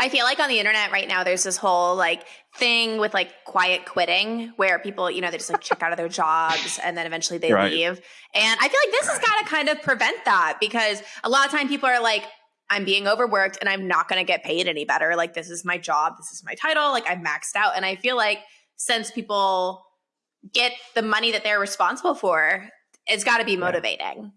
I feel like on the internet right now, there's this whole like thing with like quiet quitting where people, you know, they just like check out of their jobs and then eventually they Right. leave. And I feel like this has got to kind of prevent that because a lot of time people are like, I'm being overworked and I'm not going to get paid any better. Like, this is my job. This is my title. Like, I'm maxed out. And I feel like since people get the money that they're responsible for, it's got to be motivating.